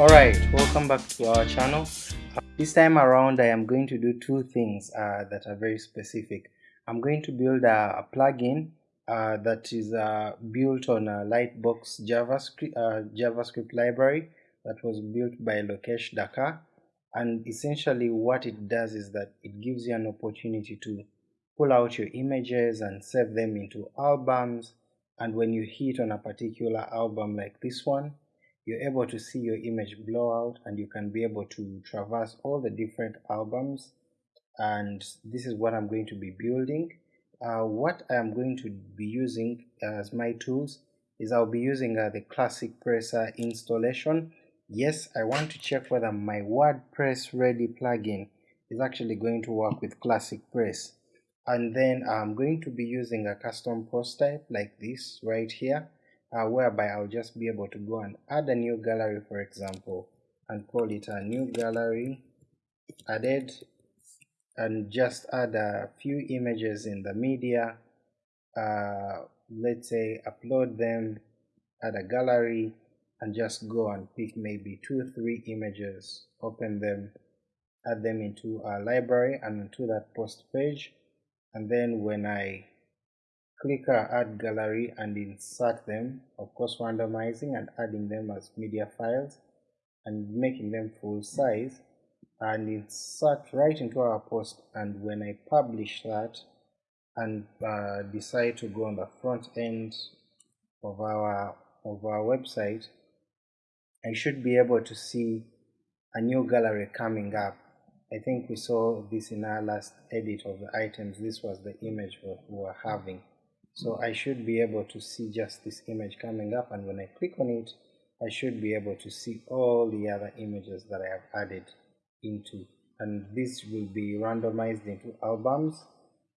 Alright, welcome back to our channel. This time around I am going to do two things uh, that are very specific. I'm going to build a, a plugin uh, that is uh, built on a Lightbox JavaScript, uh, JavaScript library that was built by Lokesh Dhakar and essentially what it does is that it gives you an opportunity to pull out your images and save them into albums and when you hit on a particular album like this one you're able to see your image blow out and you can be able to traverse all the different albums and this is what I'm going to be building. Uh, what I am going to be using as my tools is I'll be using uh, the Classic Presser installation. Yes, I want to check whether my WordPress Ready plugin is actually going to work with Classic Press. And then I'm going to be using a custom post type like this right here uh, whereby I'll just be able to go and add a new gallery for example and call it a new gallery added and just add a few images in the media. Uh, let's say upload them add a gallery and just go and pick maybe two three images open them add them into a library and into that post page. And then when I click our add gallery and insert them. Of course randomizing and adding them as media files and making them full size. And insert right into our post. And when I publish that and uh, decide to go on the front end of our of our website I should be able to see a new gallery coming up. I think we saw this in our last edit of the items. This was the image we were having so I should be able to see just this image coming up and when I click on it I should be able to see all the other images that I have added into and this will be randomized into albums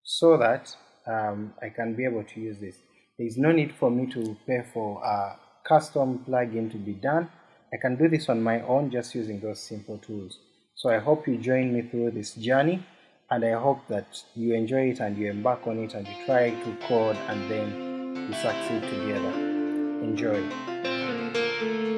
so that um, I can be able to use this. There is no need for me to pay for a custom plugin to be done. I can do this on my own just using those simple tools. So I hope you join me through this journey and I hope that you enjoy it and you embark on it and you try to code and then you succeed together. Enjoy.